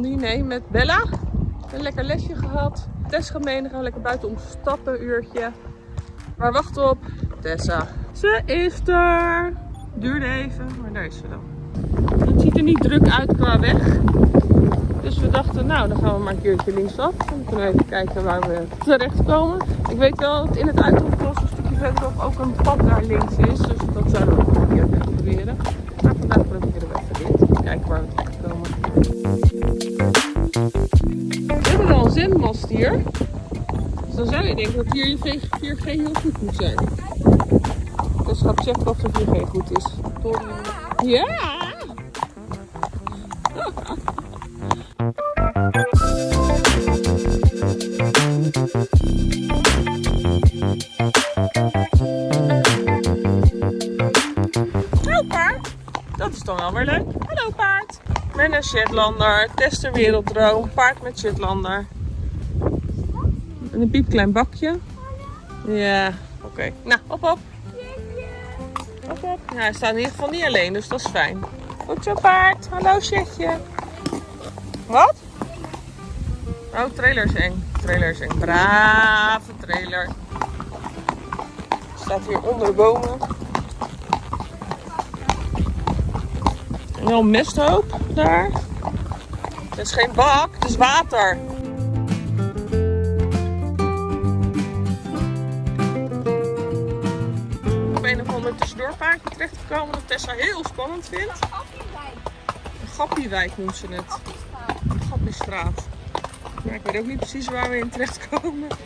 blondie. Nee, met Bella. Een lekker lesje gehad. Tess gemeen, gaan we lekker buiten om stappen, uurtje. Maar wacht op, Tessa. Ze is er. Duurde even, maar daar is ze dan. Het ziet er niet druk uit qua weg. Dus we dachten, nou, dan gaan we maar een keertje linksaf. Dan kunnen even kijken waar we terechtkomen. Ik weet wel dat in het uitroepklas een stukje verderop ook een pad naar links is. Dus dat zouden hier. Dus dan zou je denken dat hier je 4G heel goed moet zijn. Dus ga checken of de 4G goed is. Ja! Dat is dan wel weer leuk. Hallo paard. Met een Shetlander. Tester werelddroom. Paard met Shetlander. En een piepklein bakje. Ja, oké. Nou, op op. Op op. Nou, hij staat in ieder geval niet alleen, dus dat is fijn. Goed zo paard. Hallo Shetje. Wat? Oh, trailer is eng. Trailer is eng. Brave trailer. Staat hier onder de bomen. En mesthoop daar. Het is geen bak, het is water. Of ander tussendoorpaardje terechtgekomen dat Tessa heel spannend vindt. Een Gappiewijk noemt ze het. Een Gappiestraat. Maar ik weet ook niet precies waar we in terechtkomen.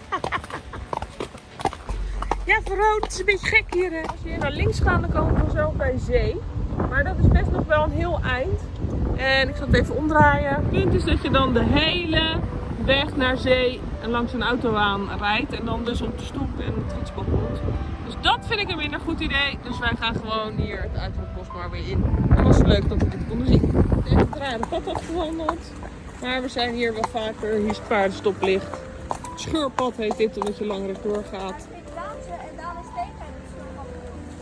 ja, Verhoot, het is een beetje gek hier. Hè? Als we hier naar links gaan, dan komen we zo bij zee. Maar dat is best nog wel een heel eind. En ik zal het even omdraaien. Het punt is dat je dan de hele weg naar zee en langs een autobaan rijdt. En dan dus op de stoep en het fietspad komt. Dus dat vind ik een minder goed idee. Dus wij gaan gewoon hier het uitroepbos maar weer in. En was het leuk dat we dit konden zien. Ik heb het rare pad afgewandeld. Maar we zijn hier wel vaker. Hier is het paardenstoplicht. Scheurpad heet dit omdat je langer doorgaat.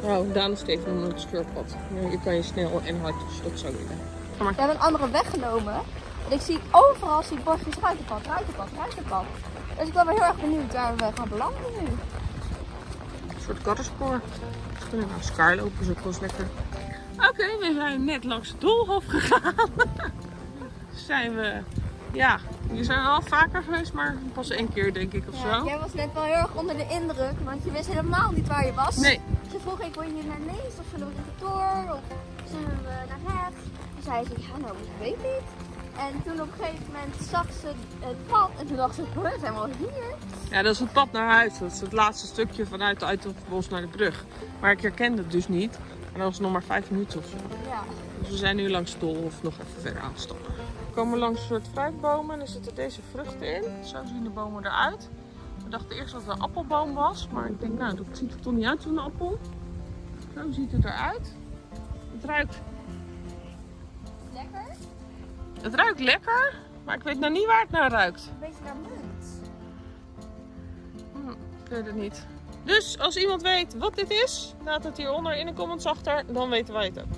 Oh, Daan is onder het scheurpad. Je kan je snel en hard, dus dat zou willen. We hebben een andere weg genomen. En ik zie overal zie bordjes ruitenpad, ruitenpad, ruitenpad. Dus ik ben wel heel erg benieuwd waar we gaan belanden nu. Een soort kattenspoor. Dus kunnen we naar Scar lopen, is ook wel eens lekker. Oké, we zijn net langs het doolhof gegaan. zijn we, ja, hier zijn we al vaker geweest, maar pas één keer denk ik of Ja, zo. jij was net wel heel erg onder de indruk, want je wist helemaal niet waar je was. Nee, Ze vroeg ik, wil je naar links of zullen we rechtdoor of zullen we naar rechts? Toen zei ze, ja nou, ik weet niet. En toen op een gegeven moment zag ze het pad en toen dacht ze, we zijn we al hier. ja, dat is het pad naar huis. Dat is het laatste stukje vanuit het Uithoffbos naar de brug. Maar ik herkende het dus niet. En dat was nog maar vijf minuten of zo. Ja. Dus we zijn nu langs het doolhof nog even verder aanstappen. We komen langs een soort fruitbomen en er zitten deze vruchten in. Zo zien de bomen eruit. We dachten eerst dat het een appelboom was, maar ik denk nou, dat ziet er toch niet uit als een appel. Zo ziet het eruit. Het ruikt? Het ruikt lekker, maar ik weet nou niet waar het naar ruikt. Een beetje naar munt. Hm, ik weet het niet. Dus als iemand weet wat dit is, laat het hieronder in de comments achter, dan weten wij het ook.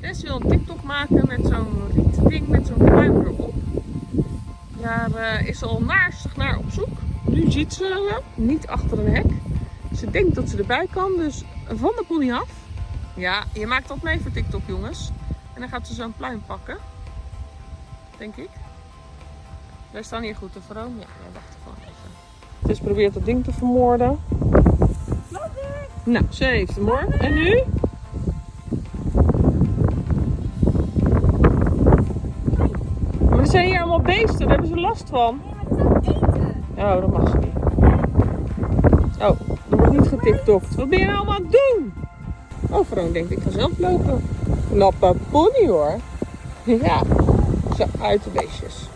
Tess wil een TikTok maken met zo'n rietding met zo'n pluim erop. Daar eh, is ze al naarstig naar op zoek. Nu ziet ze hem, niet achter een hek. Ze denkt dat ze erbij kan, dus van de pony af. Ja, je maakt dat mee voor TikTok jongens. En dan gaat ze zo'n pluim pakken. Denk ik. Wij staan hier goed te vroom. Ja, wij wachten gewoon even. Dus probeert dat ding te vermoorden. Nou, ze heeft hem hoor. En nu? Maar er zijn hier allemaal beesten, daar hebben ze last van. Nee, maar het is het eten. Oh, dat mag ze niet. Oh, er wordt niet getiktokt. Wat ben je nou allemaal aan het doen? Oh, Vroon denkt, ik ga zelf lopen. Knappe pony hoor. Ja, uit de beestjes.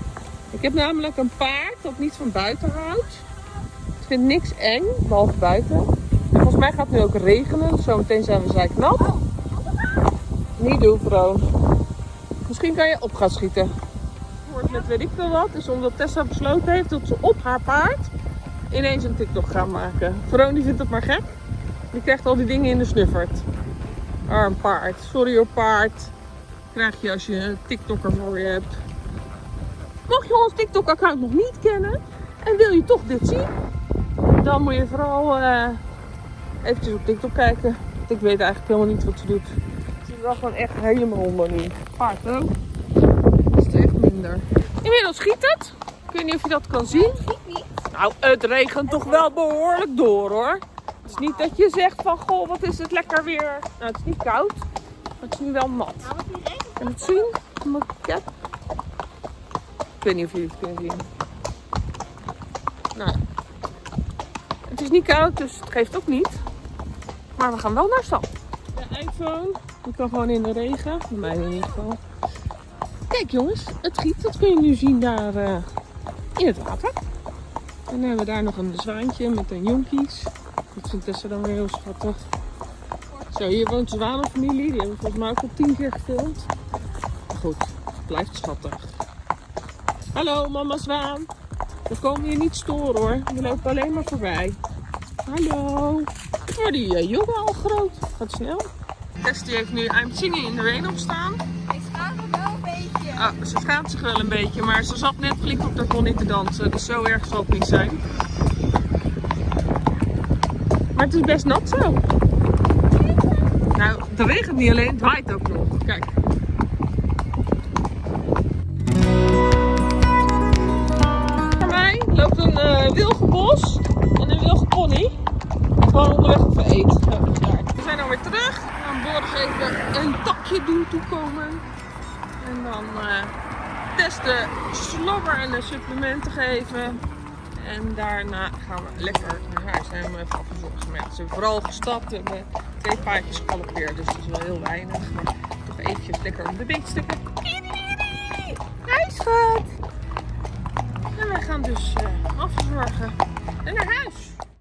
Ik heb namelijk een paard dat niet van buiten houdt. Ik vind niks eng, behalve buiten. En volgens mij gaat het nu ook regenen, dus zometeen zijn we zijknat. Niet doen, Vroon. Misschien kan je op gaan schieten. Wordt met weet ik veel wat, is omdat Tessa besloten heeft dat ze op haar paard ineens een TikTok gaat maken. Vroon die vindt het maar gek. Die krijgt al die dingen in de snuffert. Arm paard. Sorry hoor paard. Krijg je als je een TikToker voor je hebt. Mocht je ons TikTok-account nog niet kennen en wil je toch dit zien, dan moet je vooral eh eventjes op TikTok kijken. Want ik weet eigenlijk helemaal niet wat ze doet. Ze is wel gewoon echt helemaal onder niet. Paard ook. Is het echt minder. Inmiddels schiet het. Ik weet niet of je dat kan zien. Nou, het regent toch wel behoorlijk door hoor. Het is niet dat je zegt van, goh, wat is het lekker weer. Nou, het is niet koud, maar het is nu wel nat. Nou, die regent. Kan het zien? Ik weet niet of jullie het kunnen zien. Nou, het is niet koud, dus het geeft ook niet. Maar we gaan wel naar stad. De iPhone, die kan gewoon in de regen. Bij mij in ieder geval. Kijk jongens, het giet. Dat kun je nu zien daar eh, in het water. En dan hebben we daar nog een zwaantje met een jonkies. Dat vindt Tessa dan weer heel schattig. Zo, hier woont de zwanenfamilie. Die hebben we volgens mij ook al tien keer gefilmd. Blijft schattig. Hallo, mama zwaan. We komen je niet storen hoor. We lopen alleen maar voorbij. Hallo. Oh, die eh, jongen al groot. Gaat snel. Tess die heeft nu I'm in the Rain opstaan. Ik schaam me wel een beetje. Ah, ze schaamt zich wel een beetje, maar ze zat net flink op de pony te dansen. Dus zo erg zal het niet zijn. Maar het is best nat zo. Nou, het regent niet alleen, het waait ook nog. Kijk. Een eh wilgenbos en een wilgenpony. Gewoon onderweg. Zo, daar. We zijn alweer terug. Gaan Borg even een takje doen toekomen. En dan eh, testen slobber en de supplementen geven. En daarna gaan we lekker naar huis. Zijn we even afgezorgd. Ze vooral gestapt. We hebben twee paardjes gegaloppeerd. Dus dat is wel heel weinig. Maar toch eventjes lekker om de beet stikken. Hi schat! wij gaan dus eh, afzorgen en naar huis.